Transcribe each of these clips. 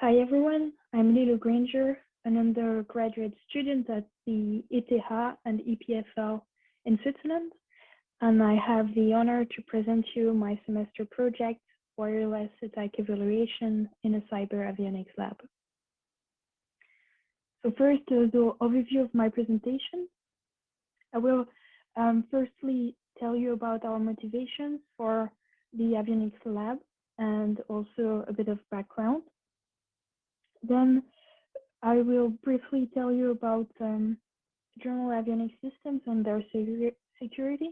Hi everyone, I'm Lilo Granger, an undergraduate student at the ETH and EPFL in Switzerland, and I have the honor to present you my semester project, Wireless Attack Evaluation in a Cyber Avionics Lab. So first, the overview of my presentation. I will um, firstly tell you about our motivations for the avionics lab and also a bit of background. Then I will briefly tell you about um, general avionics systems and their security.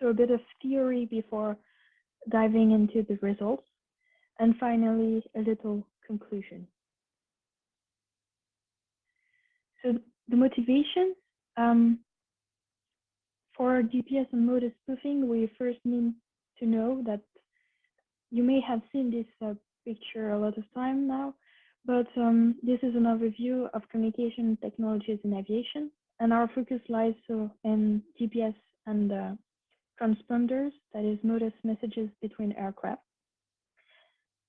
So a bit of theory before diving into the results. And finally, a little conclusion. So the motivation um, for GPS and Mode S spoofing, we first need to know that you may have seen this uh, picture a lot of time now, but um, this is an overview of communication technologies in aviation, and our focus lies so in GPS and uh, transponders, that is Mode S messages between aircraft.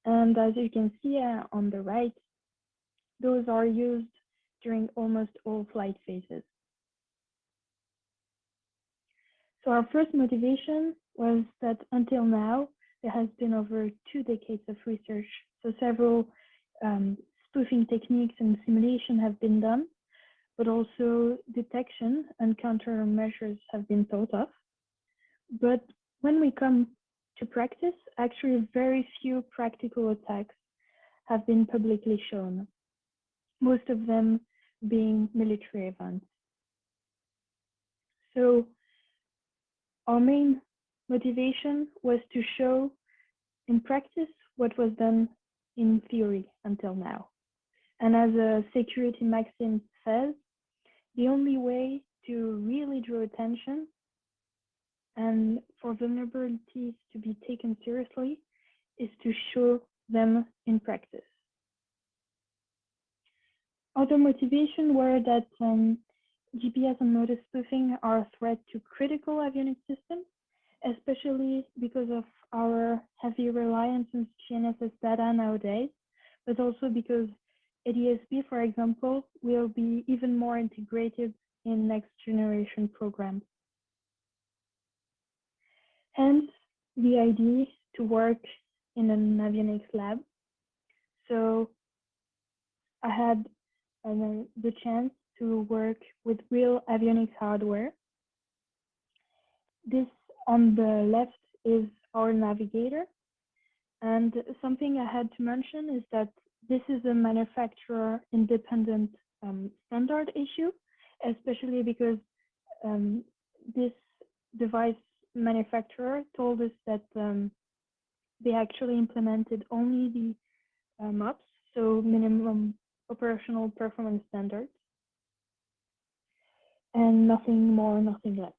And as you can see uh, on the right, those are used during almost all flight phases. So our first motivation was that until now, there has been over two decades of research. So several um, spoofing techniques and simulation have been done, but also detection and countermeasures have been thought of. But when we come to practice, actually very few practical attacks have been publicly shown, most of them being military events. So our main motivation was to show in practice what was done in theory until now. And as a security maxim says, the only way to really draw attention and for vulnerabilities to be taken seriously is to show them in practice. Other motivation were that um, GPS and Mode S spoofing are a threat to critical avionics systems, especially because of our heavy reliance on GNSS data nowadays, but also because ADSB, for example, will be even more integrated in next generation programs. Hence, the idea to work in an avionics lab. So I had uh, the chance to work with real avionics hardware. This on the left is our navigator. And something I had to mention is that this is a manufacturer independent um, standard issue, especially because um, this device manufacturer told us that um, they actually implemented only the uh, MOPS, so minimum operational performance standards, and nothing more, nothing less.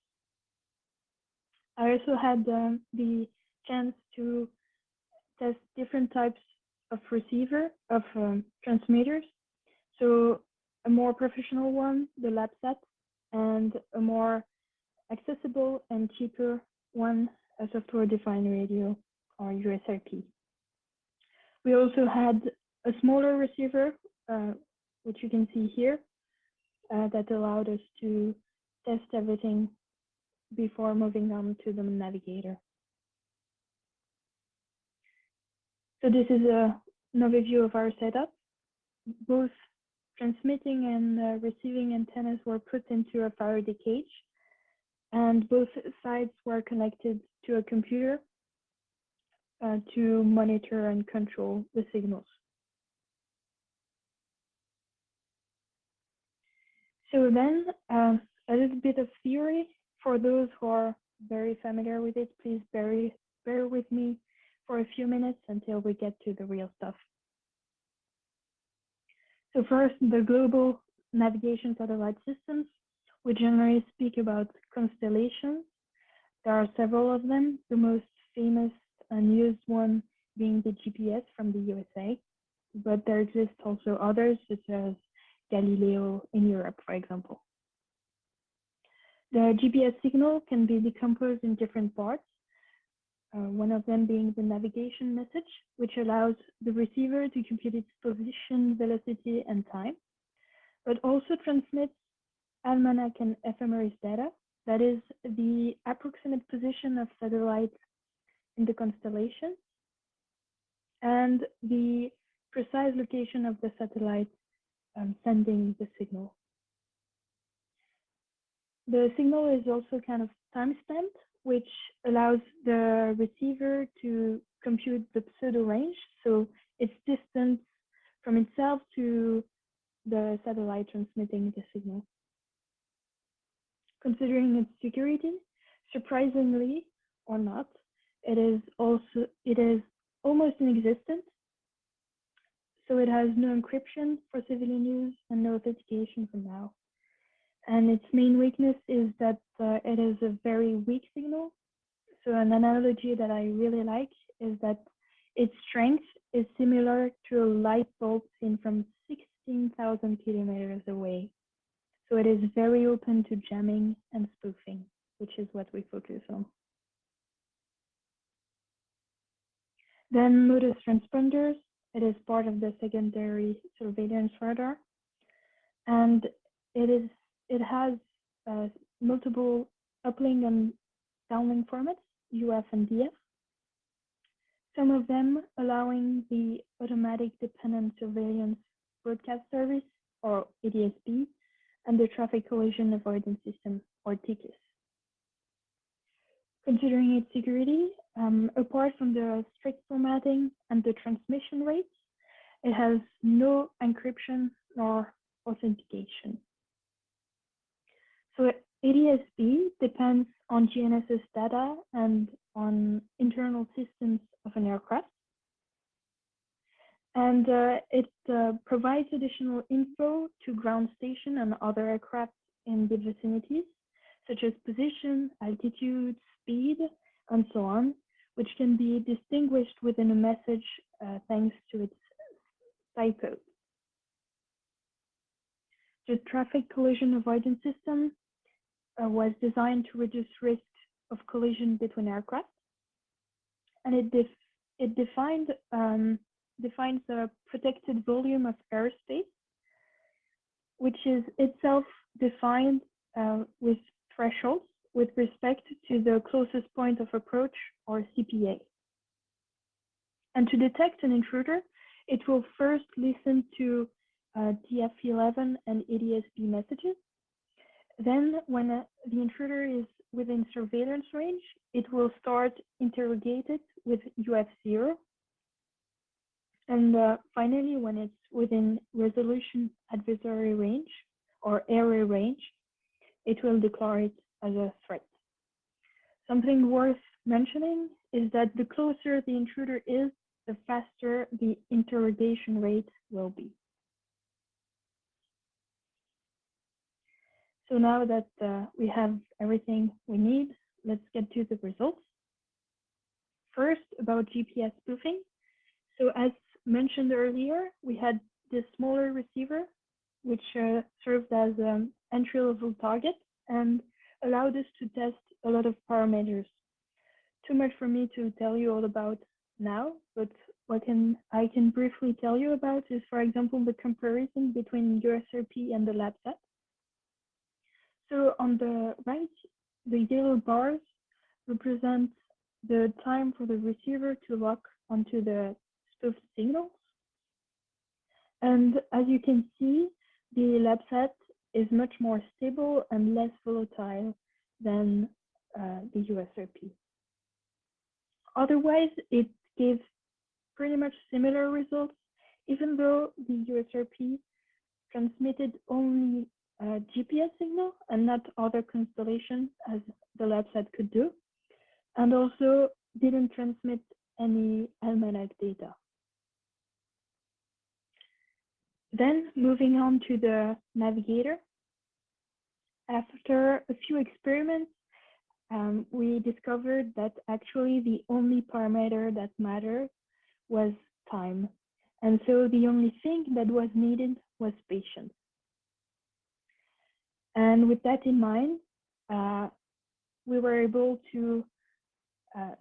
I also had um, the chance to test different types of receiver, of um, transmitters. So a more professional one, the LabSat, and a more accessible and cheaper one, a software-defined radio or USRP. We also had a smaller receiver, uh, which you can see here, uh, that allowed us to test everything before moving on to the navigator. So this is a, an overview of our setup. Both transmitting and uh, receiving antennas were put into a Faraday cage, and both sides were connected to a computer uh, to monitor and control the signals. So then, uh, a little bit of theory for those who are very familiar with it, please bear, bear with me for a few minutes until we get to the real stuff. So first, the global navigation satellite systems. We generally speak about constellations. There are several of them, the most famous and used one being the GPS from the USA, but there exist also others such as Galileo in Europe, for example. The GPS signal can be decomposed in different parts. uh, one of them being the navigation message, which allows the receiver to compute its position, velocity, and time, but also transmits almanac and ephemeris data, that is the approximate position of satellites in the constellation and the precise location of the satellite um, sending the signal. The signal is also kind of time-stamped, which allows the receiver to compute the pseudo range, so its distance from itself to the satellite transmitting the signal. Considering its security, surprisingly or not, it is also it is almost inexistent. So it has no encryption for civilian use and no authentication for now. And its main weakness is that uh, it is a very weak signal. So an analogy that I really like is that its strength is similar to a light bulb seen from 16,000 kilometers away. So it is very open to jamming and spoofing, which is what we focus on. Then Mode S transponders, it is part of the secondary surveillance radar. And it is it has uh, multiple uplink and downlink formats, UF and DF. Some of them allowing the automatic dependent surveillance broadcast service or ADSB and the traffic collision avoidance system or TCAS. Considering its security, um, apart from the strict formatting and the transmission rates, it has no encryption nor authentication. So ADSB depends on GNSS data and on internal systems of an aircraft. And uh, it uh, provides additional info to ground station and other aircraft in the vicinities, such as position, altitude, speed, and so on, which can be distinguished within a message uh, thanks to its side code. The traffic collision avoidance system was designed to reduce risk of collision between aircraft. And it, def it defined, um, defines a protected volume of airspace, which is itself defined uh, with thresholds with respect to the closest point of approach or CPA. And to detect an intruder, it will first listen to uh, DF11 and ADSB messages then when uh, the intruder is within surveillance range, it will start interrogated with UF0. And uh, finally, when it's within resolution advisory range or area range, it will declare it as a threat. Something worth mentioning is that the closer the intruder is, the faster the interrogation rate will be. So now that uh, we have everything we need, let's get to the results. First, about GPS spoofing. So as mentioned earlier, we had this smaller receiver, which uh, served as an entry-level target and allowed us to test a lot of parameters. Too much for me to tell you all about now, but what can I can briefly tell you about is, for example, the comparison between USRP and the LabSat. So on the right, the yellow bars represent the time for the receiver to lock onto the spoofed signals. And as you can see, the LabSat is much more stable and less volatile than uh, the USRP. Otherwise, it gives pretty much similar results, even though the USRP transmitted only uh, GPS signal and not other constellations as the LabSat could do, and also didn't transmit any almanac data. Then moving on to the navigator. After a few experiments, um, we discovered that actually the only parameter that mattered was time. And so the only thing that was needed was patience. And with that in mind, uh, we were able to uh,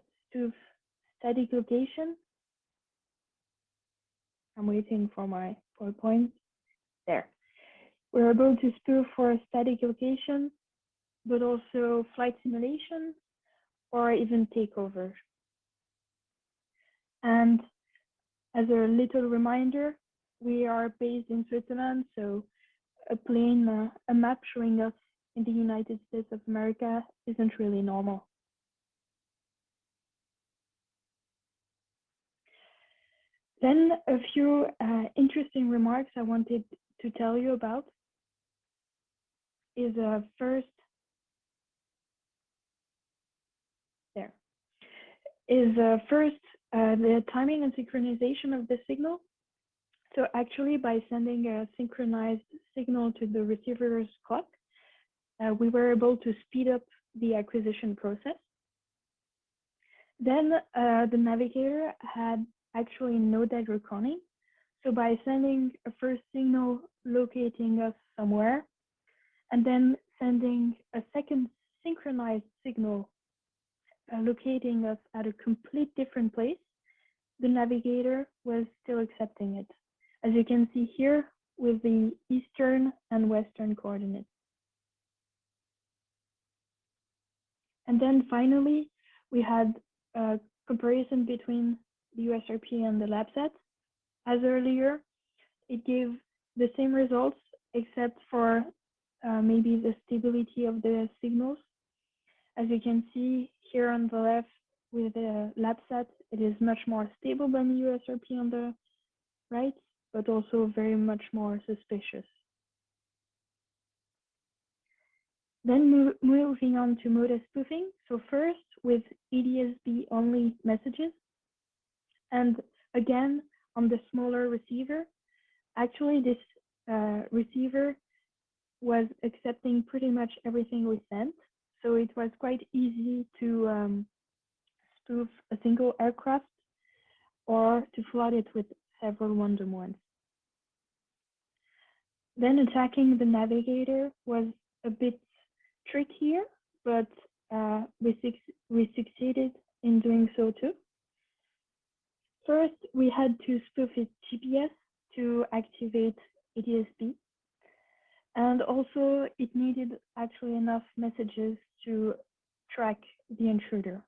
static location. I'm waiting for my PowerPoint. There. We were able to spoof for static location, but also flight simulation or even takeover. And as a little reminder, we are based in Switzerland, so a plane, uh, a map showing us in the United States of America isn't really normal. Then a few uh, interesting remarks I wanted to tell you about is uh, first, there, is uh, first uh, the timing and synchronization of the signal. So actually by sending a synchronized signal to the receiver's clock, uh, we were able to speed up the acquisition process. Then uh, the navigator had actually no dead reckoning. So by sending a first signal locating us somewhere, and then sending a second synchronized signal uh, locating us at a complete different place, the navigator was still accepting it. As you can see here with the eastern and western coordinates. And then finally, we had a comparison between the USRP and the LabSat. As earlier, it gave the same results except for uh, maybe the stability of the signals. As you can see here on the left with the LabSat, it is much more stable than the USRP on the right, but also very much more suspicious. Then mo moving on to Mode S spoofing. So first with ADSB only messages. And again, on the smaller receiver, actually this uh, receiver was accepting pretty much everything we sent. So it was quite easy to um, spoof a single aircraft or to flood it with several random ones. Then attacking the navigator was a bit trickier, but uh, we, we succeeded in doing so too. First, we had to spoof its GPS to activate ADSB. And also it needed actually enough messages to track the intruder.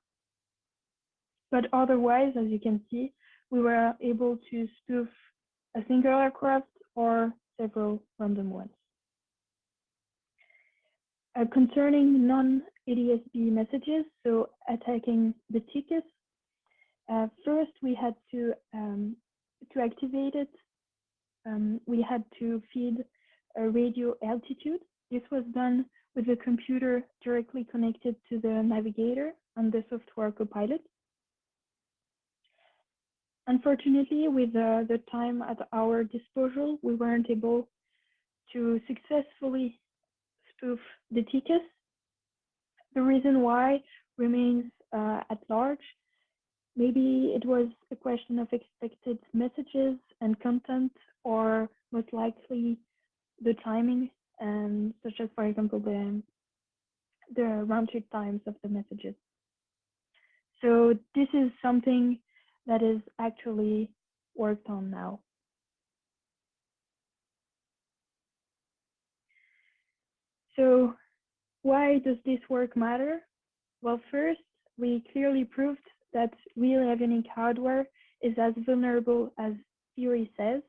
But otherwise, as you can see, we were able to spoof a single aircraft or several random ones. Uh, concerning non-ADSB messages, so attacking the TCAS, uh, first we had to um, to activate it. Um, we had to feed a radio altitude. This was done with the computer directly connected to the navigator and the software copilot. Unfortunately, with uh, the time at our disposal, we weren't able to successfully spoof the TCAS. The reason why remains uh, at large. Maybe it was a question of expected messages and content, or most likely the timing, and such as, for example, the, the round trip times of the messages. So this is something that is actually worked on now. So why does this work matter? Well, first, we clearly proved that real avionic hardware is as vulnerable as theory says,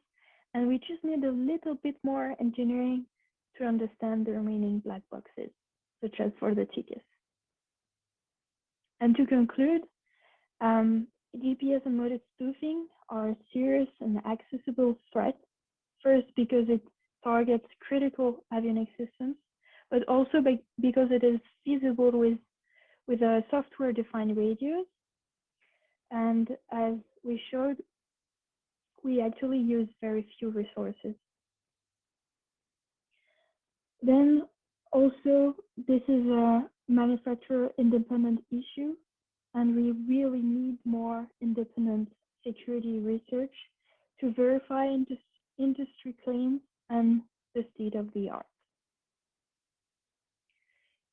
and we just need a little bit more engineering to understand the remaining black boxes, such as for the TCAS. And to conclude, um, GPS and Mode S spoofing are serious and accessible threats. First, because it targets critical avionics systems, but also by, because it is feasible with, with a software-defined radios. And as we showed, we actually use very few resources. Then also, this is a manufacturer independent issue, and we really need more independent security research to verify industry claims and the state of the art.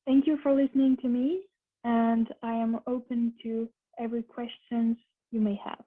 Thank you for listening to me, and I am open to every questions you may have.